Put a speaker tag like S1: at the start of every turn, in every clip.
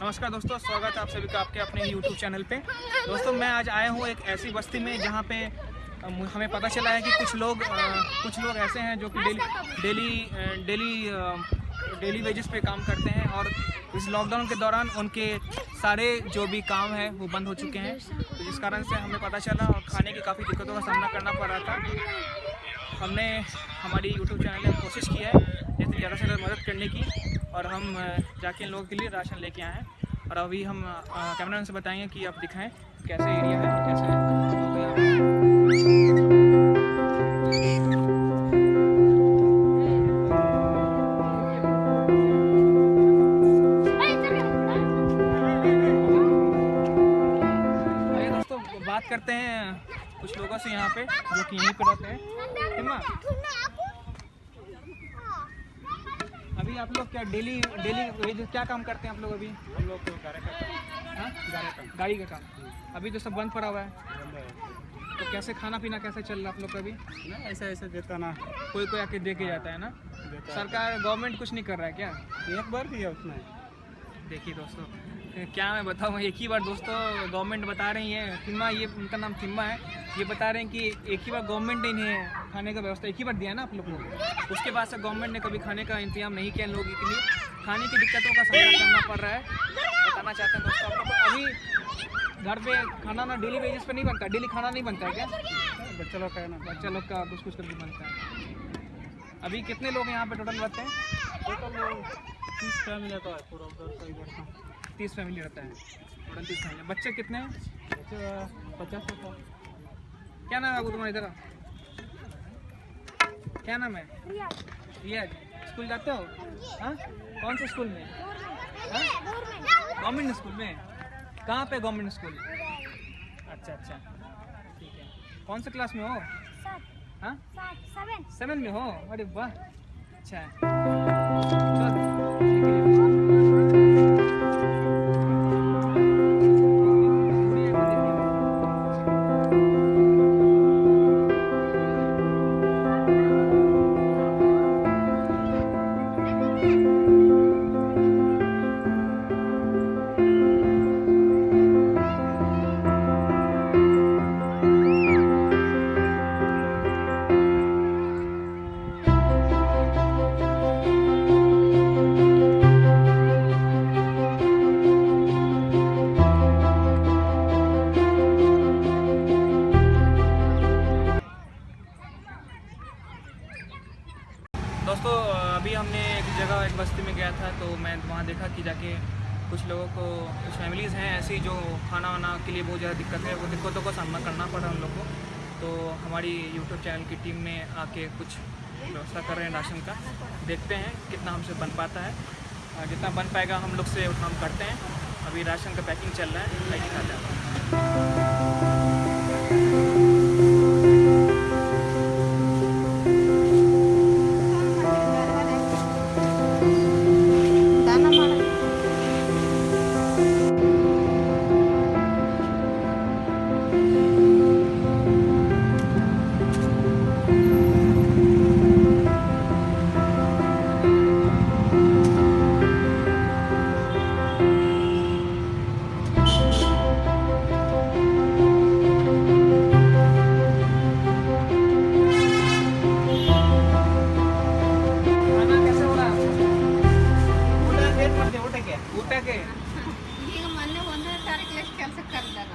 S1: नमस्कार दोस्तों, स्वागत है आप सभी का आपके अपने यूट्यूब चैनल पे। दोस्तों, मैं आज आया हूँ एक ऐसी बस्ती में जहाँ पे हमें पता चला है कि कुछ लोग कुछ लोग ऐसे हैं जो कि daily daily daily daily wages पे काम करते हैं और इस लॉकडाउन के दौरान उनके सारे जो भी काम है, वो बंद हो चुके हैं। तो जिस कारण से हमें पता चला और खाने की काफ़ी दिक्कतों का सामना करना पड़ रहा था। हमने हमारी यूट्यूब चैनल में कोशिश की है जैसे ज़्यादा से ज़्यादा मदद करने की। और हम जाके इन लोगों के लिए राशन लेके आए हैं। और अभी हम कैमरा से बताएँगे कि आप दिखाएँ कैसे एरिया है कैसे हैं। दोस्तों बात करते हैं कुछ लोगों से यहाँ पे, जो कि यहीं पे रहते हैं हिमा अभी आप लोग क्या डेली डेली क्या काम करते हैं आप लोग अभी?
S2: हम लोग तो गाड़ी का
S1: हाँ?
S2: गाड़ी का
S1: काम। अभी तो सब बंद पड़ा हुआ है। तो कैसे खाना पीना कैसे चल रहा है आप लोग का अभी?
S2: ऐसा ऐसा देता ना।
S1: कोई कोई आके देखे के जाता है ना? सरकार गवर्नमेंट कुछ नहीं कर रहा है क्या?
S2: है। एक बार दिया उसने।
S1: देखिए दोस्तों क्या मैं बताऊँ एक ही बार दोस्तों गवर्नमेंट बता रही है। तिम्मा ये उनका नाम तिम्मा है। ये बता रहे हैं कि एक ही बार गवर्नमेंट ने इन्हें खाने का व्यवस्था एक ही बार दिया ना आप लोग को? उसके बाद से गवर्नमेंट ने कभी खाने का इंतज़ाम नहीं किया लोगों के लिए। खाने की दिक्कतों का सामना करना पड़ रहा है। बताना चाहते हैं दोस्तों आप लोग अभी घर पे खाना ना डेली बेसिस पे नहीं बनता डेली खाना नहीं बनता है क्या?
S2: बच्चा लोग का है ना।
S1: बच्चा लोग का कुछ कुछ करके बनता है। अभी कितने लोग यहाँ पे टोटल रहते हैं?
S2: टोटल तीस फैमिली रहता है पूरा का
S1: तीस फैमिली रहता है। टोटल तीस फैमिली बच्चे कितने हैं?
S2: पचास
S1: क्या नाम है बाबू तुम्हारा इधर। क्या नाम है? रियाज स्कूल जाते हो? हाँ कौन से स्कूल में? गवर्नमेंट स्कूल में? कहाँ पे गवर्नमेंट स्कूल? अच्छा अच्छा। ठीक है। कौन से क्लास में हो? हाँ? सेवन। में हो? अरे वाह। अच्छा। बस्ती में गया था तो मैं वहाँ देखा कि जाके कुछ लोगों को, कुछ फैमिलीज़ हैं ऐसी जो खाना वाना के लिए बहुत ज़्यादा दिक्कत है, वो दिक्कतों का सामना करना पड़ा उन लोगों को। तो हमारी यूट्यूब चैनल की टीम ने आके कुछ व्यवस्था कर रहे हैं राशन का। देखते हैं कितना हमसे बन पाता है। जितना बन पाएगा हम लोग से उतना हम करते हैं। अभी राशन का पैकिंग चल रहा है पैकिंग कर रहे
S3: ಈಗ ಮೊನ್ನೆ ಒಂದನೇ ತಾರೀಕು ಕೆಲಸ ಕರೆದಾರ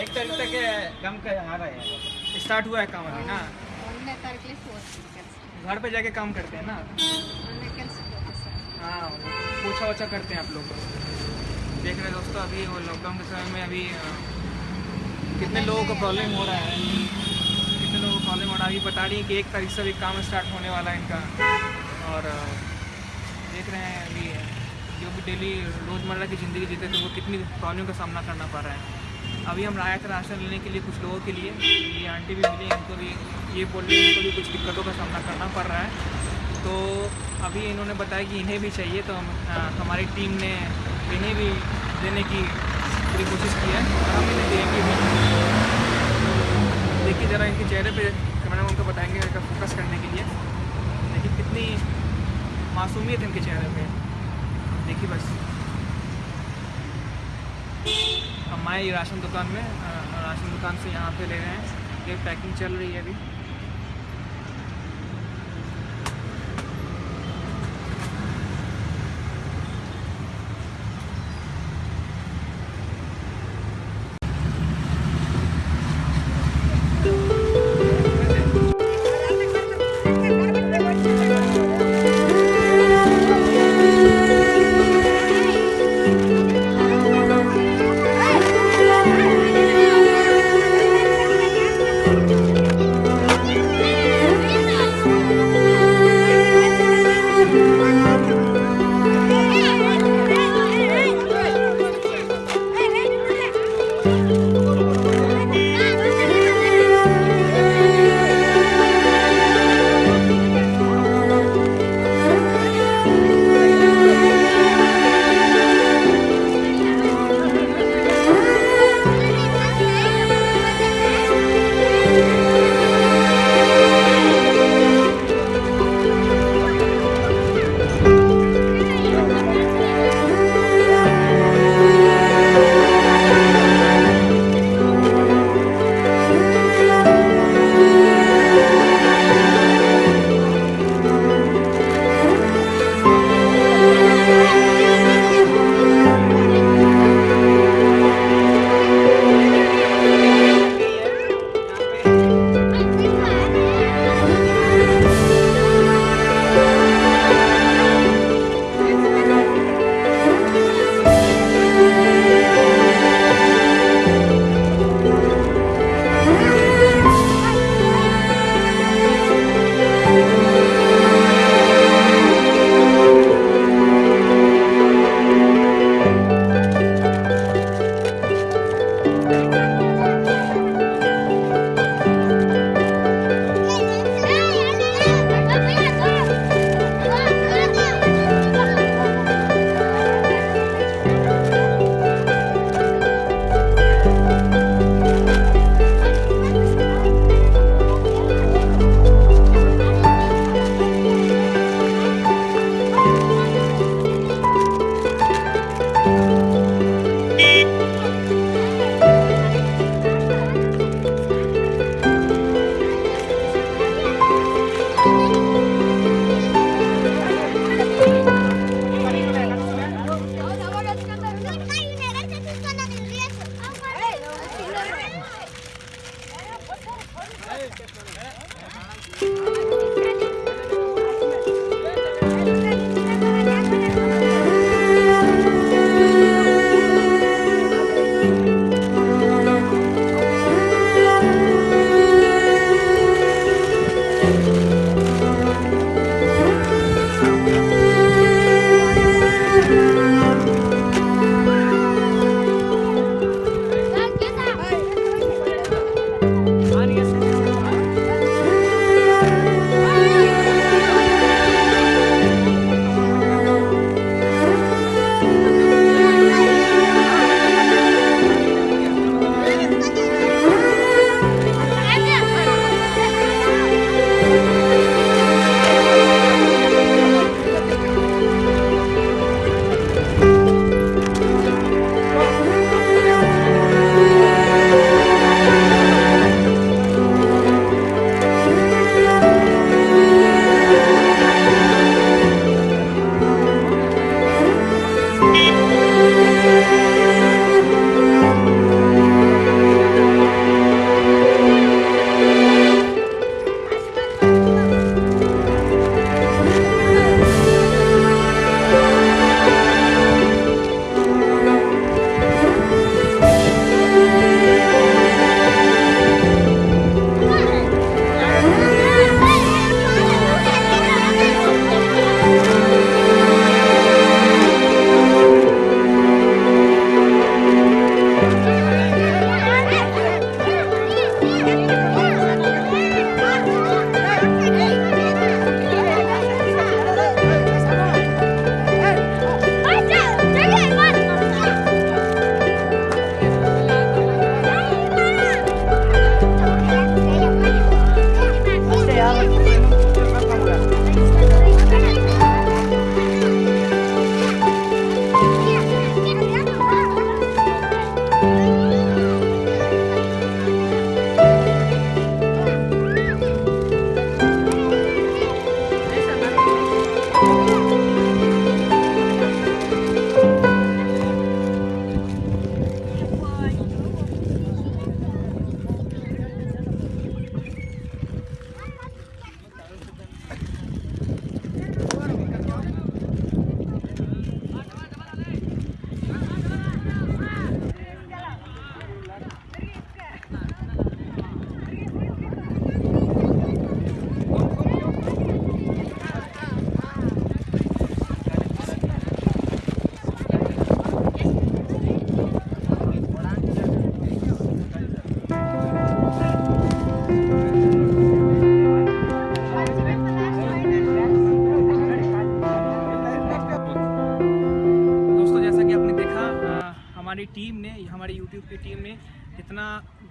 S1: एक तारीख तक काम का आ रहा है स्टार्ट हुआ है काम अभी ना
S3: ಒಂದನೇ ತಾರೀಕು ಹೋಗ್ತೀನಿ ಕೆಲಸ
S1: घर पे जाके काम करते हैं ना
S3: ಮೊನ್ನೆ ಕೆಲ್ಸಕ್ಕೆ ಹೋಗಿ ಸರ್
S1: हाँ पोछा वोछा करते हैं आप लोग देख रहे हैं दोस्तों अभी वो लॉकडाउन के समय में अभी अ, कितने लोगों को प्रॉब्लम हो रहा है कितने लोगों को प्रॉब्लम हो रहा है अभी बता रही है कि एक तारीख से अभी काम स्टार्ट होने वाला है इनका और अ, देख रहे हैं अभी जो भी डेली रोज़मर्रा की ज़िंदगी जीते थे वो कितनी प्रॉब्लम का सामना करना पड़ रहा है। अभी हम आए थे राशन लेने के लिए कुछ लोगों के लिए, ये आंटी भी मिली, इनको भी ये बोल रही इनको भी कुछ दिक्कतों का सामना करना पड़ रहा है। तो अभी इन्होंने बताया कि इन्हें भी चाहिए तो हम हमारी टीम ने इन्हें भी देने की पूरी कोशिश की है, और हम इन्हें देंगे भी। देखिए ज़रा इनके चेहरे पर कैमरा उनको बताएँगे फोकस करने के लिए। देखिए कितनी मासूमियत इनके चेहरे पे। देखिए बस। हमारी राशन दुकान में राशन दुकान से यहाँ पे ले रहे हैं। ये पैकिंग चल रही है अभी।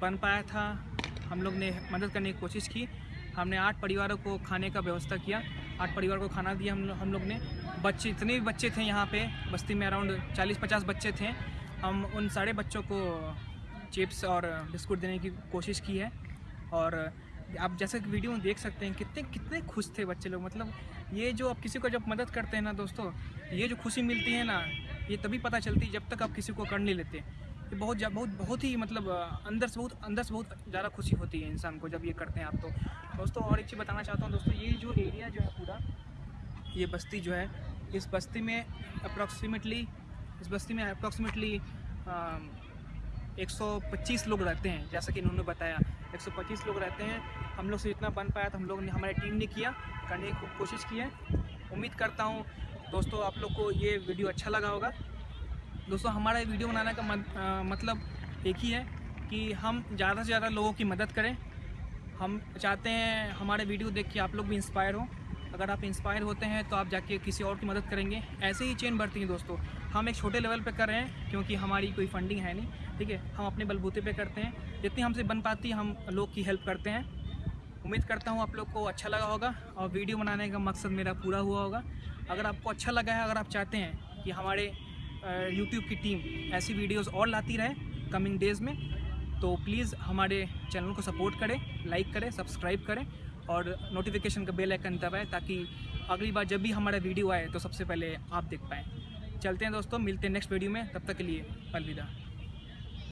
S1: बन पाया था। हम लोग ने मदद करने की कोशिश की। हमने आठ परिवारों को खाने का व्यवस्था किया। आठ परिवार को खाना दिया हम हम लोग ने। बच्चे इतने भी बच्चे थे यहाँ पे। बस्ती में अराउंड चालीस पचास बच्चे थे। हम उन सारे बच्चों को चिप्स और बिस्कुट देने की कोशिश की है। और आप जैसे कि वीडियो में देख सकते हैं, कितने कितने खुश थे बच्चे लोग। मतलब ये जो आप किसी को जब मदद करते हैं ना दोस्तों, ये जो खुशी मिलती है ना, ये तभी पता चलती है जब तक आप किसी को कर नहीं लेते। ये बहुत बहुत बहुत ही मतलब अंदर से बहुत, अंदर से बहुत ज़्यादा खुशी होती है इंसान को जब ये करते हैं आप तो। दोस्तों, और एक चीज़ बताना चाहता हूँ दोस्तों, ये जो एरिया जो है पूरा, ये बस्ती जो है, इस बस्ती में अप्रॉक्सीमेटली इस बस्ती में अप्रॉक्सीमेटली 125 लोग रहते हैं, जैसा कि इन्होंने बताया। 125 लोग रहते हैं। हम लोग से जितना बन पाया तो हम लोग ने, हमारी टीम ने किया, करने की कोशिश की है। उम्मीद करता हूँ, दोस्तों, आप लोग को ये वीडियो अच्छा लगा होगा। दोस्तों हमारा ये वीडियो बनाने का मत, अ, मतलब एक ही है कि हम ज़्यादा से ज़्यादा लोगों की मदद करें। हम चाहते हैं हमारे वीडियो देख के आप लोग भी इंस्पायर हो। अगर आप इंस्पायर होते हैं तो आप जाके किसी और की मदद करेंगे। ऐसे ही चेन बढ़ती है दोस्तों। हम एक छोटे लेवल पे कर रहे हैं क्योंकि हमारी कोई फंडिंग है नहीं। ठीक है हम अपने बलबूते पे करते हैं। जितनी हमसे बन पाती है हम लोग की हेल्प करते हैं। उम्मीद करता हूँ आप लोग को अच्छा लगा होगा और वीडियो बनाने का मकसद मेरा पूरा हुआ होगा। अगर आपको अच्छा लगा है अगर आप चाहते हैं कि हमारे यूट्यूब की टीम ऐसी वीडियोस और लाती रहे कमिंग डेज़ में। तो प्लीज़ हमारे चैनल को सपोर्ट करें लाइक करें सब्सक्राइब करें और नोटिफिकेशन का बेल आइकन दबाएँ ताकि अगली बार जब भी हमारा वीडियो आए तो सबसे पहले आप देख पाएँ। चलते हैं दोस्तों, मिलते हैं नेक्स्ट वीडियो में। तब तक के लिए अलविदा।